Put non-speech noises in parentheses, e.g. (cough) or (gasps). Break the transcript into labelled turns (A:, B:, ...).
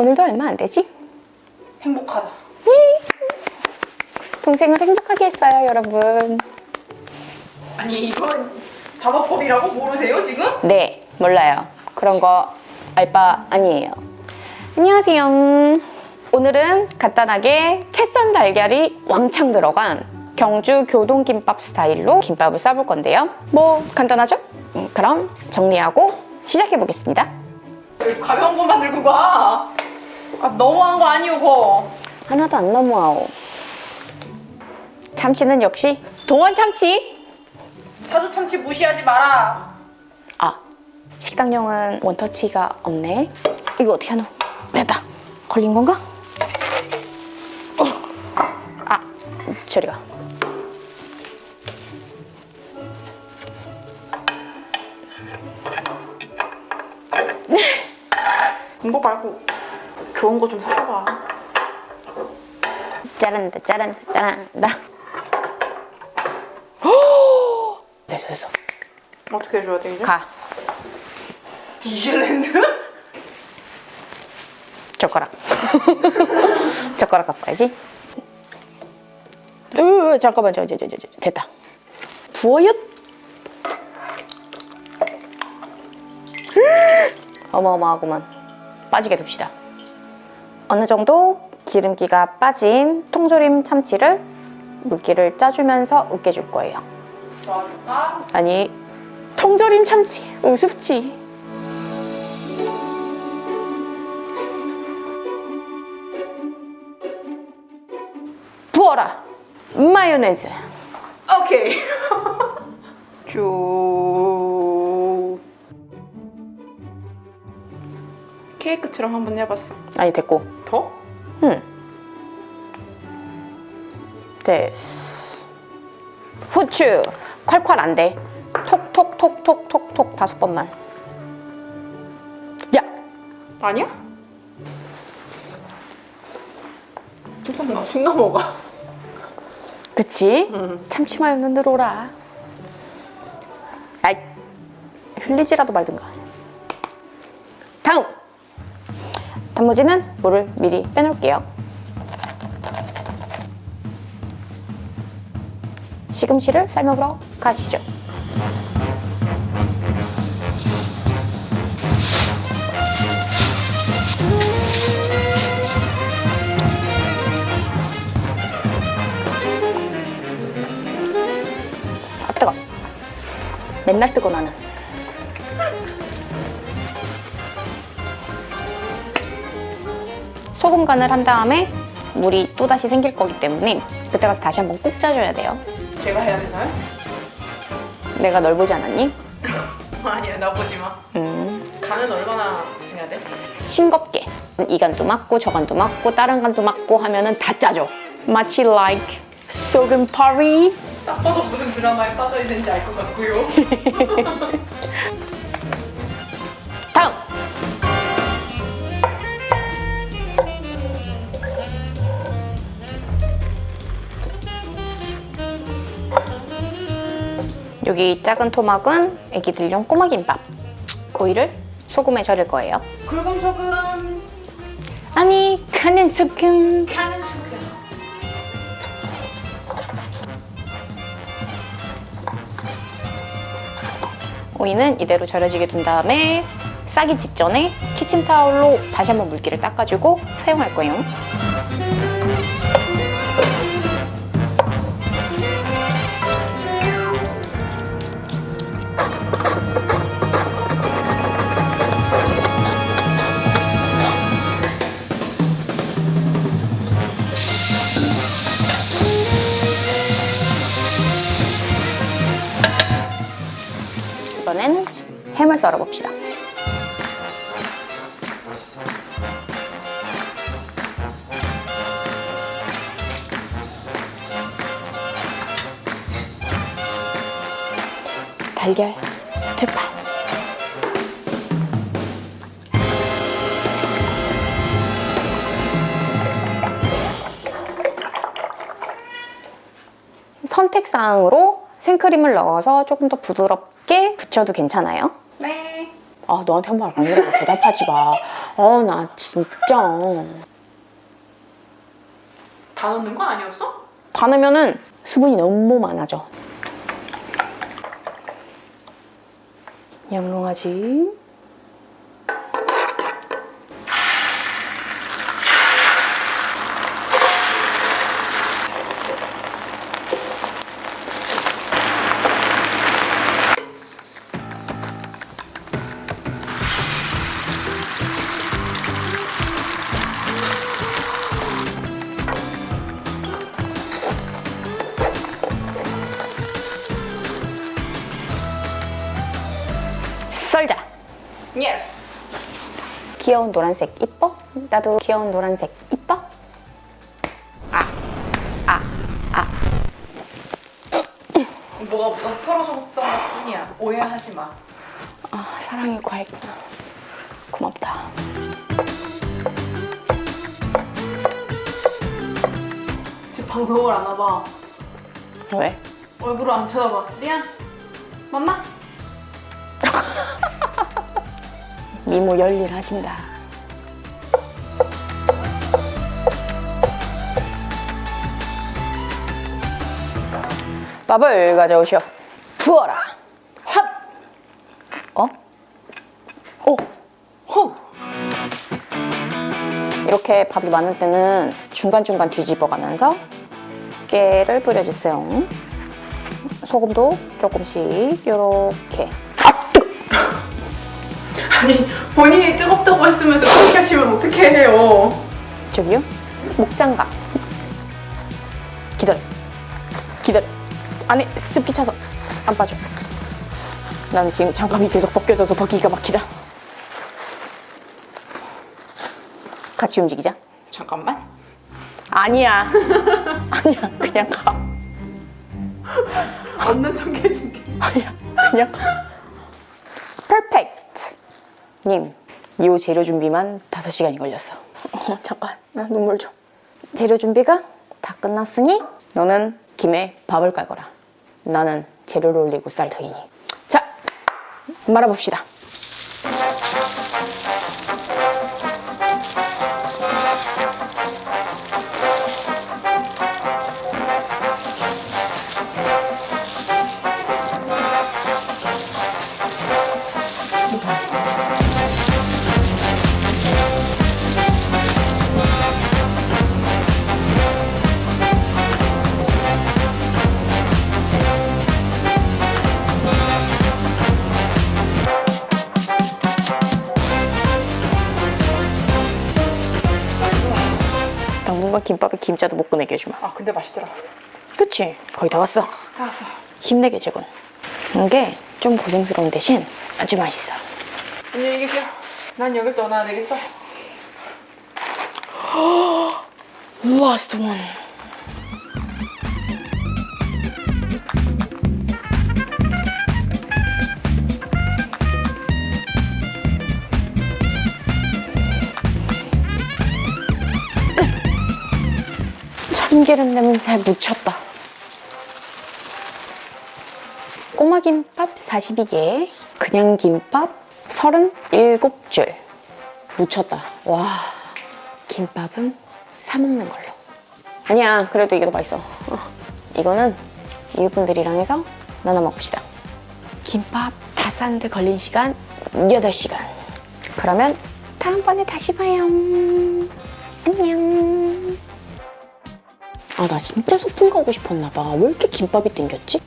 A: 오늘도 얼마 안 되지?
B: 행복하다.
A: 동생을 행복하게 했어요, 여러분.
B: 아니 이건 다방법이라고 모르세요 지금?
A: 네, 몰라요. 그런 거 알바 아니에요. 안녕하세요. 오늘은 간단하게 채썬 달걀이 왕창 들어간 경주 교동김밥 스타일로 김밥을 싸볼 건데요. 뭐 간단하죠? 음, 그럼 정리하고 시작해 보겠습니다.
B: 왜 가벼운 것만 들고 가? 아 너무한 거 아니오 거.
A: 하나도 안 너무하오. 참치는 역시 동원 참치.
B: 사조 참치 무시하지 마라.
A: 아, 식당용은 원터치가 없네. 이거 어떻게 하노? 됐다. 걸린 건가? 어. 아, 저리 가.
B: 이거 말고 좋은 거 좀 사줘봐.
A: 짜란다, 짜란다, 짜란다. 됐어, 됐어.
B: 어떻게 해줘야 돼 이제?
A: 가.
B: 디즈랜드?
A: 젓가락. (laughs) 젓가락 갖고 가야지. 으, 잠깐만, 저, 저, 저, 저, 저, 됐다. 부어요? (gasps) 어마어마하구만. 빠지게 둡시다. 어느 정도 기름기가 빠진 통조림 참치를 물기를 짜주면서 으깨줄 거예요.
B: 도와줄까?
A: 아니, 통조림 참치, 우습지. 부어라. 마요네즈.
B: 오케이. (laughs) 쭉. 케이크처럼 한번 해봤어.
A: 아니, 됐고.
B: 더?
A: 응. 됐어. 후추. 콸콸 안 돼. 톡톡톡톡톡톡 다섯 번만. 야!
B: 아니야? 좀나 순간 먹어.
A: 그치?
B: 응.
A: 참치 마요는 늘어라. 아이, 흘리지라도 말든가. 단무지는 물을 미리 빼놓을게요. 시금치를 삶아보러 가시죠. 아, 뜨거. 맨날 뜨거 나는. 소금 간을 한 다음에 물이 또다시 생길 거기 때문에 그때 가서 다시 한번 꾹 짜줘야 돼요.
B: 제가 해야 되나요?
A: 내가 널 보지 않았니? (laughs)
B: 아니야, 나 보지 마.
A: 음,
B: 간은 얼마나 해야 돼?
A: 싱겁게. 이 간도 맞고 저 간도 맞고 다른 간도 맞고 하면은 다 짜줘. 마치 like 소금 파리.
B: 딱 봐도 무슨 드라마에 빠져 있는지 알 것 같고요. (laughs) (laughs)
A: 여기 작은 토막은 애기들용 꼬마김밥. 오이를 소금에 절일 거예요.
B: 굵은 소금,
A: 아니 가는 소금.
B: 가는 소금.
A: 오이는 이대로 절여지게 둔 다음에 싸기 직전에 키친타올로 다시 한번 물기를 닦아주고 사용할 거예요 이번엔 햄을 썰어 봅시다. 달걀 두 판. 선택사항으로 생크림을 넣어서 조금 더 부드럽게 붙여도 괜찮아요.
B: 네.
A: 아 너한테 한말 아니라고 대답하지 마 어 나 진짜
B: 다 넣는 거 아니었어?
A: 다 넣으면은 수분이 너무 많아져 양롱하지 썰자
B: 예스.
A: 귀여운 노란색 이뻐? 나도 귀여운 노란색 이뻐?
B: 뭐가 뭐가 서러졌던 것 뿐이야. 오해하지 마.
A: 아 사랑이 과했구나 고맙다
B: 지금 방송을 안 와봐.
A: 왜?
B: 얼굴을 안 쳐다봐. 리안. 맘마.
A: 미모 열일하신다 밥을 가져오시오 부어라
B: 핫.
A: 어? 오!
B: 호.
A: 이렇게 밥이 많을 때는 중간중간 뒤집어 가면서 깨를 뿌려주세요. 소금도 조금씩 이렇게.
B: 아니 본인이 뜨겁다고 했으면서 그렇게 하시면 어떻게 해요?
A: 저기요? 목장갑. 기다려. 기다려. 안에 습기 차서 안 빠져. 나는 지금 장갑이 계속 벗겨져서 더 기가 막히다. 같이 움직이자.
B: 잠깐만.
A: 아니야. (laughs) 아니야. 그냥 가. (laughs)
B: 없는 척 해줄게.
A: 아니야, 그냥 퍼펙트! 님, 이 재료 준비만 5시간이 걸렸어. 어, 잠깐, 나 눈물 좀. 재료 준비가 다 끝났으니 너는 김에 밥을 깔거라. 나는 재료를 올리고 쌀 터이니. 자, 말아봅시다. 김밥에 김자도 못 꺼내게 해주마.
B: 아 근데 맛있더라.
A: 그치? 거의 다 왔어.
B: 다 왔어.
A: 힘내게 제군. 이게 좀 고생스러운 대신 아주 맛있어.
B: 안녕히 계세요. 난 여길 떠나야 되겠어.
A: 우와, 스톤. 참기름 냄새 묻혔다. 꼬마 김밥 42개, 그냥 김밥 37줄 묻혔다. 와, 김밥은 사 먹는 걸로. 아니야, 그래도 이게 더 맛있어. 어, 이거는 이웃분들이랑 해서 나눠 먹읍시다. 김밥 다 싸는데 걸린 시간 8시간. 그러면 다음번에 다시 봐요. 안녕. 아, 나 진짜 소풍 가고 싶었나 봐. 왜 이렇게 김밥이 땡겼지?